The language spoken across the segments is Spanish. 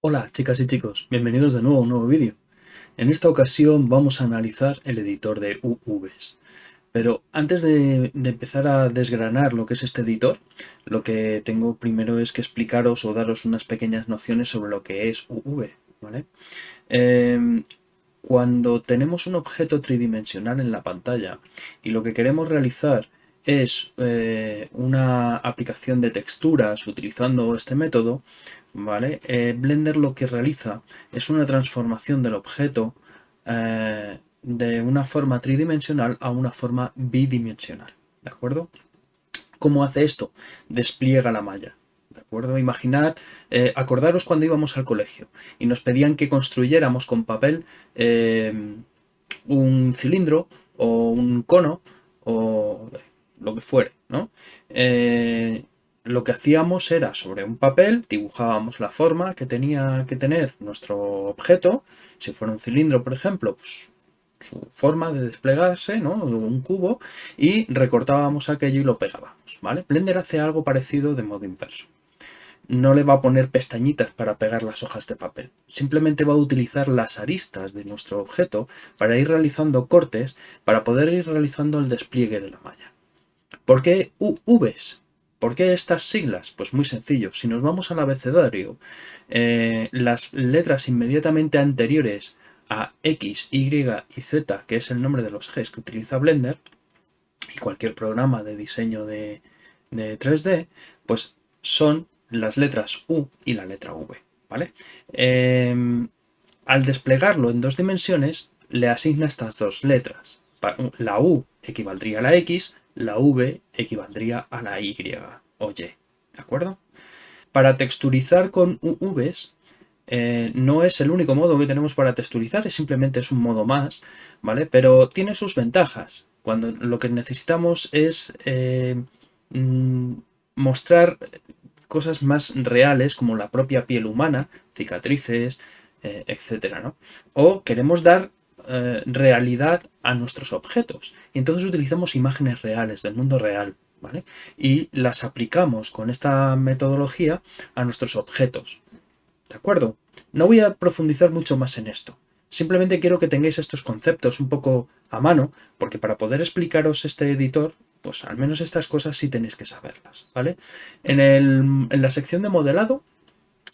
Hola chicas y chicos, bienvenidos de nuevo a un nuevo vídeo. En esta ocasión vamos a analizar el editor de UVs. Pero antes de, empezar a desgranar lo que es este editor, lo que tengo primero es que explicaros o daros unas pequeñas nociones sobre lo que es UV. Em, cuando tenemos un objeto tridimensional en la pantalla y lo que queremos realizar es eh, una aplicación de texturas utilizando este método, ¿vale? Eh, Blender lo que realiza es una transformación del objeto eh, de una forma tridimensional a una forma bidimensional, ¿de acuerdo? ¿Cómo hace esto? Despliega la malla, ¿de acuerdo? Imaginar, eh, acordaros cuando íbamos al colegio y nos pedían que construyéramos con papel un cilindro o un cono o lo que fuere, ¿no? lo que hacíamos era sobre un papel dibujábamos la forma que tenía que tener nuestro objeto, si fuera un cilindro por ejemplo, pues su forma de desplegarse, ¿no? un cubo, y recortábamos aquello y lo pegábamos. ¿vale? Blender hace algo parecido de modo inverso. No le va a poner pestañitas para pegar las hojas de papel. Simplemente va a utilizar las aristas de nuestro objeto para ir realizando cortes para poder ir realizando el despliegue de la malla. ¿Por qué UVs? ¿Por qué estas siglas? Pues muy sencillo. Si nos vamos al abecedario, eh, las letras inmediatamente anteriores a X, Y y Z, que es el nombre de los ejes que utiliza Blender, y cualquier programa de diseño de, 3D, pues son las letras U y la letra V. ¿vale? Em, al desplegarlo en dos dimensiones, le asigna estas dos letras. La U equivaldría a la X, la V equivaldría a la Y o Y, ¿de acuerdo? Para texturizar con UVs eh, no es el único modo que tenemos para texturizar, es simplemente es un modo más, ¿vale? Pero tiene sus ventajas. Cuando lo que necesitamos es eh, mm, mostrar cosas más reales como la propia piel humana, cicatrices, eh, etcétera, ¿no? O queremos dar eh, realidad a nuestros objetos. Y entonces utilizamos imágenes reales del mundo real. ¿vale? Y las aplicamos con esta metodología a nuestros objetos. ¿De acuerdo? No voy a profundizar mucho más en esto. Simplemente quiero que tengáis estos conceptos un poco a mano, porque para poder explicaros este editor, pues al menos estas cosas sí tenéis que saberlas, ¿vale? En, en la sección de modelado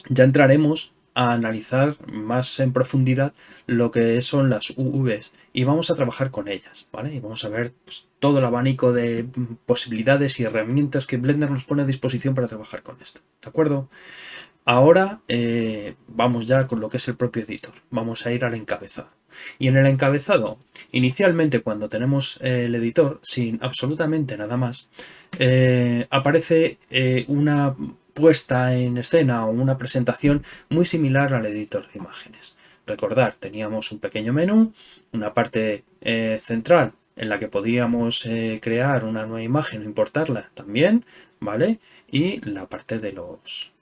ya entraremos a analizar más en profundidad lo que son las UVs y vamos a trabajar con ellas, ¿vale? Y vamos a ver pues, todo el abanico de posibilidades y herramientas que Blender nos pone a disposición para trabajar con esto, ¿de acuerdo? Ahora eh, vamos ya con lo que es el propio editor, vamos a ir al encabezado. Y en el encabezado, inicialmente cuando tenemos el editor, sin absolutamente nada más, eh, aparece eh, una puesta en escena o una presentación muy similar al editor de imágenes. Recordar, teníamos un pequeño menú, una parte eh, central en la que podíamos eh, crear una nueva imagen o importarla también, ¿vale? Y la parte de los,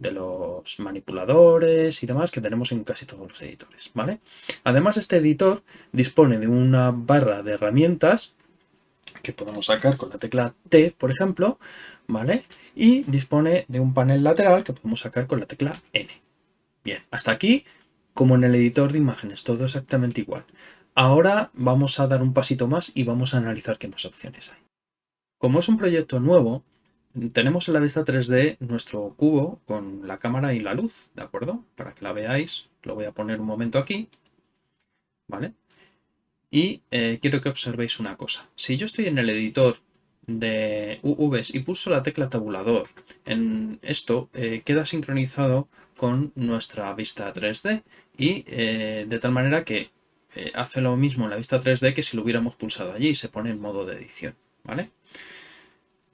de los manipuladores y demás que tenemos en casi todos los editores, ¿vale? Además, este editor dispone de una barra de herramientas que podemos sacar con la tecla T, por ejemplo, ¿vale? Y dispone de un panel lateral que podemos sacar con la tecla N. Bien, hasta aquí, como en el editor de imágenes, todo exactamente igual. Ahora vamos a dar un pasito más y vamos a analizar qué más opciones hay. Como es un proyecto nuevo, tenemos en la vista 3D nuestro cubo con la cámara y la luz, ¿de acuerdo? Para que la veáis, lo voy a poner un momento aquí, ¿vale? Y eh, quiero que observéis una cosa. Si yo estoy en el editor de UVs y pulso la tecla tabulador, en esto eh, queda sincronizado con nuestra vista 3D y eh, de tal manera que hace lo mismo en la vista 3D que si lo hubiéramos pulsado allí, se pone en modo de edición. ¿vale?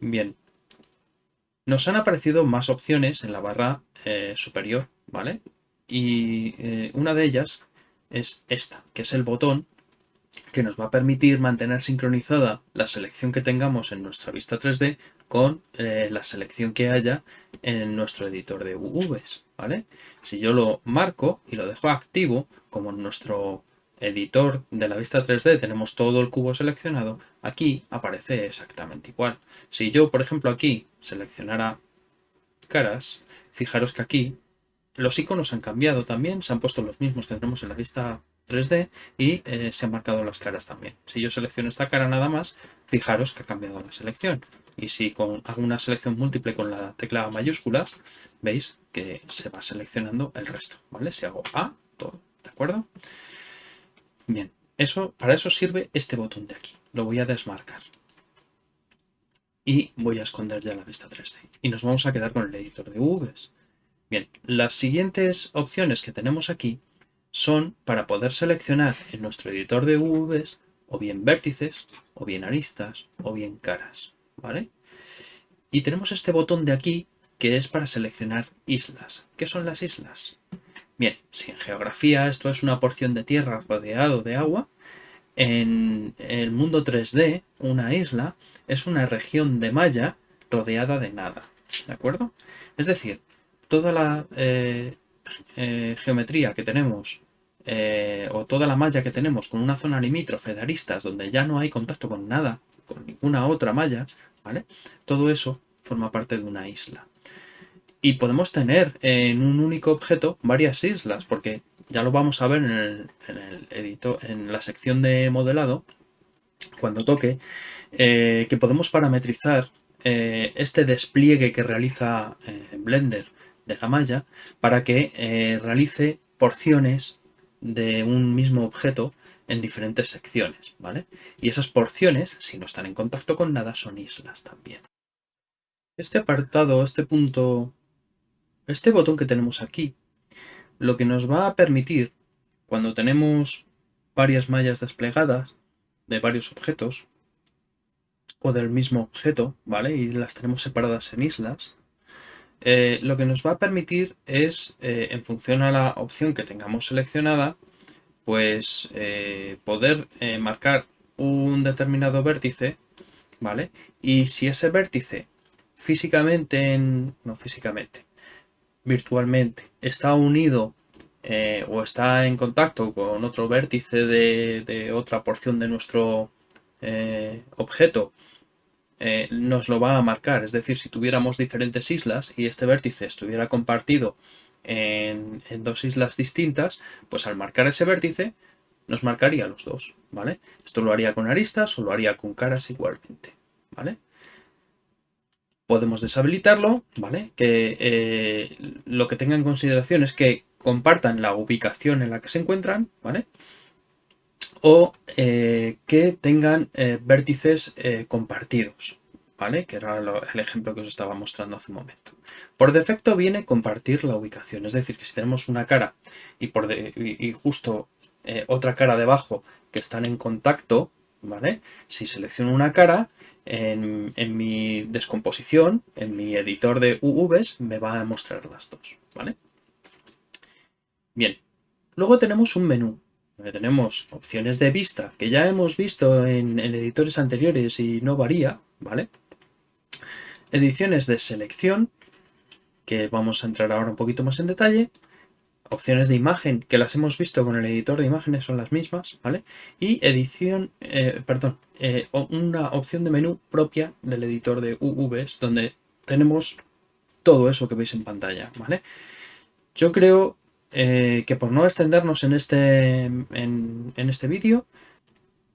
Bien, nos han aparecido más opciones en la barra superior, ¿vale? Y una de ellas es esta, que es el botón que nos va a permitir mantener sincronizada la selección que tengamos en nuestra vista 3D con eh, la selección que haya en nuestro editor de UVs. ¿vale? Si yo lo marco y lo dejo activo, como en nuestro editor de la vista 3D tenemos todo el cubo seleccionado, aquí aparece exactamente igual. Si yo, por ejemplo, aquí seleccionara caras, fijaros que aquí los iconos han cambiado también, se han puesto los mismos que tenemos en la vista 3D y eh, se han marcado las caras también. Si yo selecciono esta cara nada más, fijaros que ha cambiado la selección. Y si con, hago una selección múltiple con la tecla mayúsculas, veis que se va seleccionando el resto, ¿vale? Si hago A, todo, ¿de acuerdo? Bien, eso, para eso sirve este botón de aquí. Lo voy a desmarcar. Y voy a esconder ya la vista 3D. Y nos vamos a quedar con el editor de UVs. Bien, las siguientes opciones que tenemos aquí son para poder seleccionar en nuestro editor de UVs o bien vértices, o bien aristas, o bien caras, ¿vale? Y tenemos este botón de aquí que es para seleccionar islas. ¿Qué son las islas? Bien, si en geografía esto es una porción de tierra rodeado de agua, en el mundo 3D una isla es una región de malla rodeada de nada, ¿de acuerdo? Es decir, toda la eh, eh, geometría que tenemos eh, o toda la malla que tenemos con una zona limítrofe de aristas donde ya no hay contacto con nada, con ninguna otra malla, ¿vale? Todo eso forma parte de una isla. Y podemos tener en un único objeto varias islas, porque ya lo vamos a ver en el, editor, en la sección de modelado, cuando toque, eh, que podemos parametrizar eh, este despliegue que realiza Blender de la malla para que realice porciones de un mismo objeto en diferentes secciones, ¿vale? Y esas porciones, si no están en contacto con nada, son islas también. Este apartado, este punto, este botón que tenemos aquí, lo que nos va a permitir, cuando tenemos varias mallas desplegadas de varios objetos, o del mismo objeto, ¿vale? Y las tenemos separadas en islas, eh, lo que nos va a permitir es, eh, en función a la opción que tengamos seleccionada, pues eh, poder marcar un determinado vértice, ¿vale? Y si ese vértice físicamente, no físicamente, virtualmente, está unido o está en contacto con otro vértice de otra porción de nuestro objeto eh, nos lo va a marcar. Es decir, si tuviéramos diferentes islas y este vértice estuviera compartido en, dos islas distintas, pues al marcar ese vértice nos marcaría los dos, ¿vale? Esto lo haría con aristas o lo haría con caras igualmente, ¿vale? Podemos deshabilitarlo, ¿vale? Que eh, lo que tenga en consideración es que compartan la ubicación en la que se encuentran, ¿vale? o eh, que tengan eh, vértices compartidos, ¿vale? Que era el ejemplo que os estaba mostrando hace un momento. Por defecto viene compartir la ubicación, es decir, que si tenemos una cara y, y, justo otra cara debajo que están en contacto, ¿vale? Si selecciono una cara, en, en, mi descomposición, en mi editor de UVs, me va a mostrar las dos, ¿vale? Bien, luego tenemos un menú tenemos opciones de vista que ya hemos visto en, editores anteriores y no varía, ¿vale? Ediciones de selección, que vamos a entrar ahora un poquito más en detalle. Opciones de imagen, que las hemos visto con el editor de imágenes, son las mismas, ¿vale? Y edición, eh, perdón, eh, una opción de menú propia del editor de UVs, donde tenemos todo eso que veis en pantalla, ¿vale? Yo creo eh, que por no extendernos en este, en, este vídeo,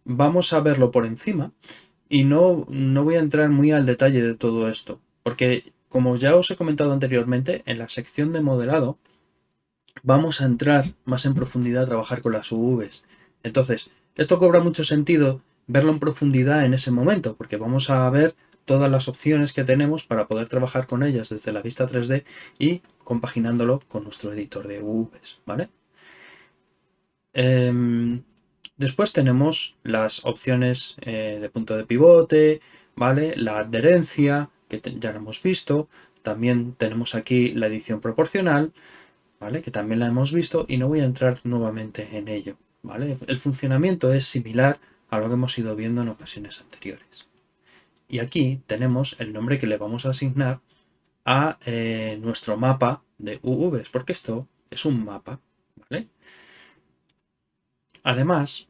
vamos a verlo por encima y no, no voy a entrar muy al detalle de todo esto, porque como ya os he comentado anteriormente, en la sección de modelado vamos a entrar más en profundidad a trabajar con las UVs. Entonces, esto cobra mucho sentido verlo en profundidad en ese momento, porque vamos a ver todas las opciones que tenemos para poder trabajar con ellas desde la vista 3D y compaginándolo con nuestro editor de UVs, ¿vale? Em, después tenemos las opciones eh, de punto de pivote, ¿vale? La adherencia, que ya lo hemos visto. También tenemos aquí la edición proporcional, ¿vale? Que también la hemos visto y no voy a entrar nuevamente en ello. El funcionamiento es similar a lo que hemos ido viendo en ocasiones anteriores. Y aquí tenemos el nombre que le vamos a asignar a eh, nuestro mapa de UVs, porque esto es un mapa. Además,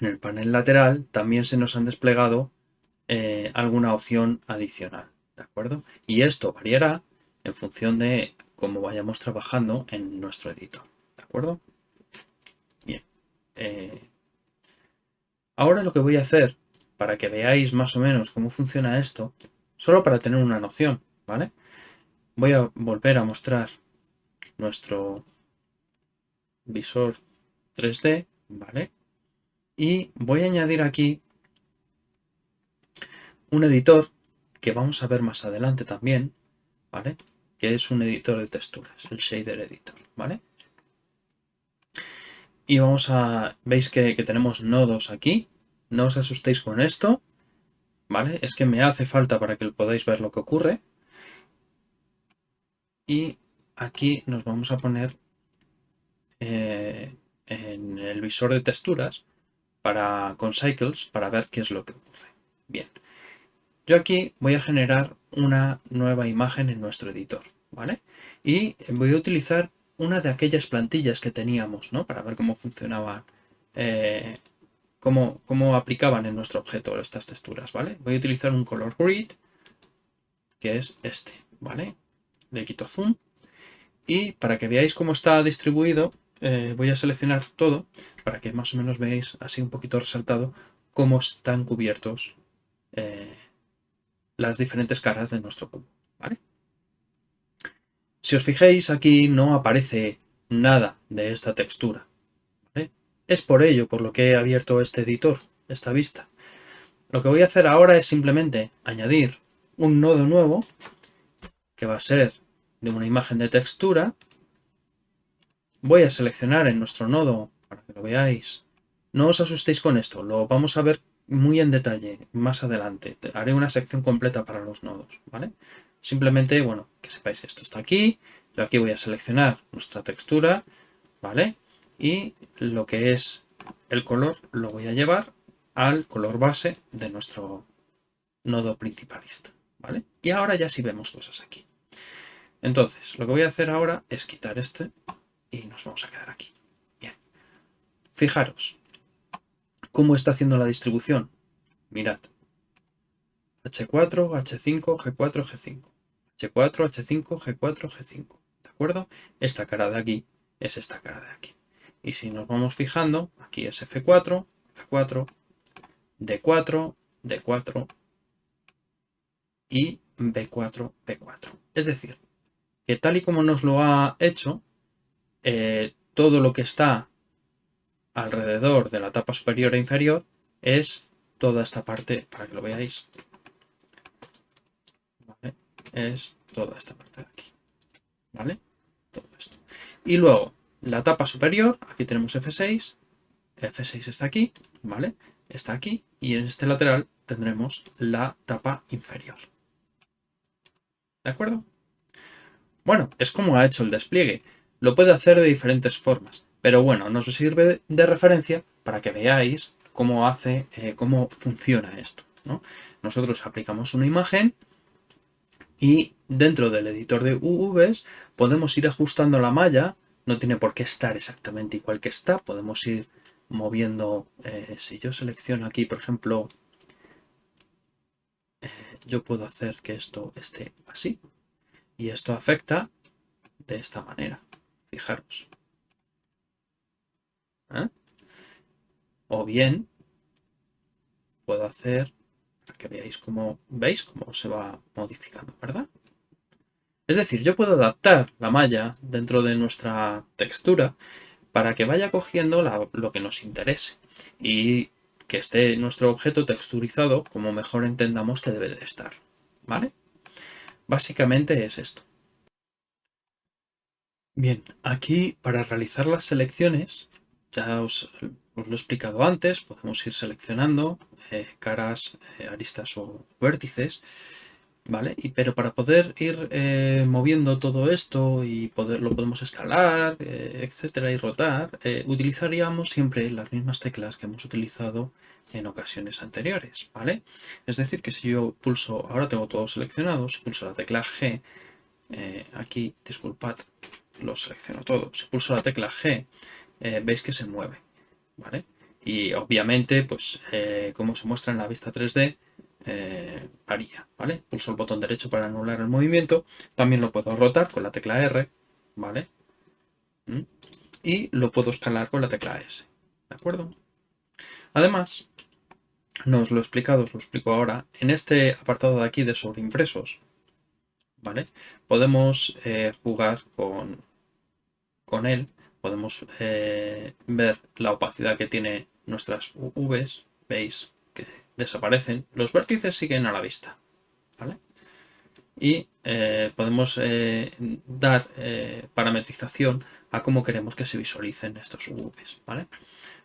en el panel lateral también se nos han desplegado eh, alguna opción adicional, ¿de acuerdo? Y esto variará en función de cómo vayamos trabajando en nuestro editor, ¿de acuerdo? Bien. Eh, ahora lo que voy a hacer, para que veáis más o menos cómo funciona esto, solo para tener una noción, ¿vale? Voy a volver a mostrar nuestro visor 3D, ¿vale? Y voy a añadir aquí un editor que vamos a ver más adelante también, ¿vale? Que es un editor de texturas, el Shader Editor, ¿vale? Y vamos a... Veis que, tenemos nodos aquí. No os asustéis con esto, ¿vale? Es que me hace falta para que podáis ver lo que ocurre. Y aquí nos vamos a poner eh, en el visor de texturas para, con Cycles para ver qué es lo que ocurre. Bien, yo aquí voy a generar una nueva imagen en nuestro editor, ¿vale? Y voy a utilizar una de aquellas plantillas que teníamos, ¿no? Para ver cómo funcionaban, eh, cómo, cómo, aplicaban en nuestro objeto estas texturas, ¿vale? Voy a utilizar un color grid, que es este, ¿vale? Le quito zoom. Y para que veáis cómo está distribuido, eh, voy a seleccionar todo para que más o menos veáis así un poquito resaltado cómo están cubiertos eh, las diferentes caras de nuestro cubo. Si os fijáis aquí no aparece nada de esta textura. Es por ello por lo que he abierto este editor, esta vista. Lo que voy a hacer ahora es simplemente añadir un nodo nuevo que va a ser de una imagen de textura. Voy a seleccionar en nuestro nodo para que lo veáis. No os asustéis con esto, lo vamos a ver muy en detalle más adelante. Haré una sección completa para los nodos, ¿vale? Simplemente, bueno, que sepáis esto está aquí. Yo aquí voy a seleccionar nuestra textura, ¿vale? Y lo que es el color lo voy a llevar al color base de nuestro nodo principalista, ¿vale? Y ahora ya sí vemos cosas aquí. Entonces, lo que voy a hacer ahora es quitar este y nos vamos a quedar aquí. Bien. Fijaros, ¿Cómo está haciendo la distribución? Mirad. H4, H5, G4, G5. H4, H5, G4, G5. ¿De acuerdo? Esta cara de aquí es esta cara de aquí. Y si nos vamos fijando, aquí es F4, F4, D4, D4 y B4, B4. Es decir, que tal y como nos lo ha hecho, eh, todo lo que está alrededor de la tapa superior e inferior es toda esta parte, para que lo veáis, es toda esta parte de aquí, ¿vale? Todo esto. Y luego, la tapa superior, aquí tenemos F6, F6 está aquí, ¿vale? Está aquí, y en este lateral tendremos la tapa inferior. ¿De acuerdo? Bueno, es como ha hecho el despliegue. Lo puede hacer de diferentes formas. Pero bueno, nos sirve de referencia para que veáis cómo hace, eh, cómo funciona esto. Nosotros aplicamos una imagen y dentro del editor de UVs podemos ir ajustando la malla. No tiene por qué estar exactamente igual que está. Podemos ir moviendo. Eh, si yo selecciono aquí, por ejemplo, eh, yo puedo hacer que esto esté así. Y esto afecta de esta manera. Fijaros. ¿Eh? O bien puedo hacer que veáis cómo veis cómo se va modificando, ¿verdad? Es decir, yo puedo adaptar la malla dentro de nuestra textura para que vaya cogiendo lo que nos interese y que esté nuestro objeto texturizado como mejor entendamos que debe de estar, ¿vale? Básicamente es esto. Bien, aquí para realizar las selecciones ya os, lo he explicado antes, podemos ir seleccionando eh, caras, eh, aristas o vértices, ¿vale? Y, pero para poder ir eh, moviendo todo esto y poder, lo podemos escalar, etcétera, y rotar, utilizaríamos siempre las mismas teclas que hemos utilizado en ocasiones anteriores, ¿vale? Es decir, que si yo pulso, ahora tengo todo seleccionado, si pulso la tecla G, aquí, disculpad, lo selecciono todo, si pulso la tecla G, eh, veis que se mueve. ¿vale? Y obviamente, pues eh, como se muestra en la vista 3D, eh, varía, ¿vale? Pulso el botón derecho para anular el movimiento, también lo puedo rotar con la tecla R, ¿vale? ¿Mm? Y lo puedo escalar con la tecla S, ¿de acuerdo? Además, no lo he explicado, os lo explico ahora, en este apartado de aquí de sobreimpresos, ¿vale? Podemos jugar con, con él, podemos eh, ver la opacidad que tiene nuestras UVs, veis que desaparecen, los vértices siguen a la vista, ¿vale? Y eh, podemos dar parametrización a cómo queremos que se visualicen estos UVs, ¿vale?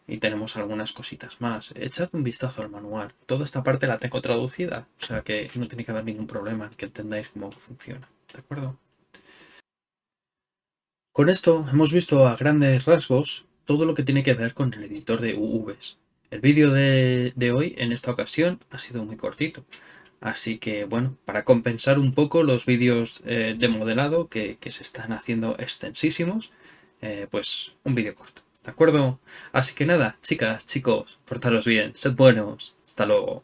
y tenemos algunas cositas más. Echad un vistazo al manual. Toda esta parte la tengo traducida, o sea que no tiene que haber ningún problema en que entendáis cómo funciona. ¿De acuerdo? Con esto hemos visto a grandes rasgos todo lo que tiene que ver con el editor de UVs. El vídeo de, hoy en esta ocasión ha sido muy cortito. Así que bueno, para compensar un poco los vídeos eh, de modelado que, se están haciendo extensísimos, eh, pues un vídeo corto. ¿De acuerdo? Así que nada, chicas, chicos, portaros bien, sed buenos. Hasta luego.